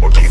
porque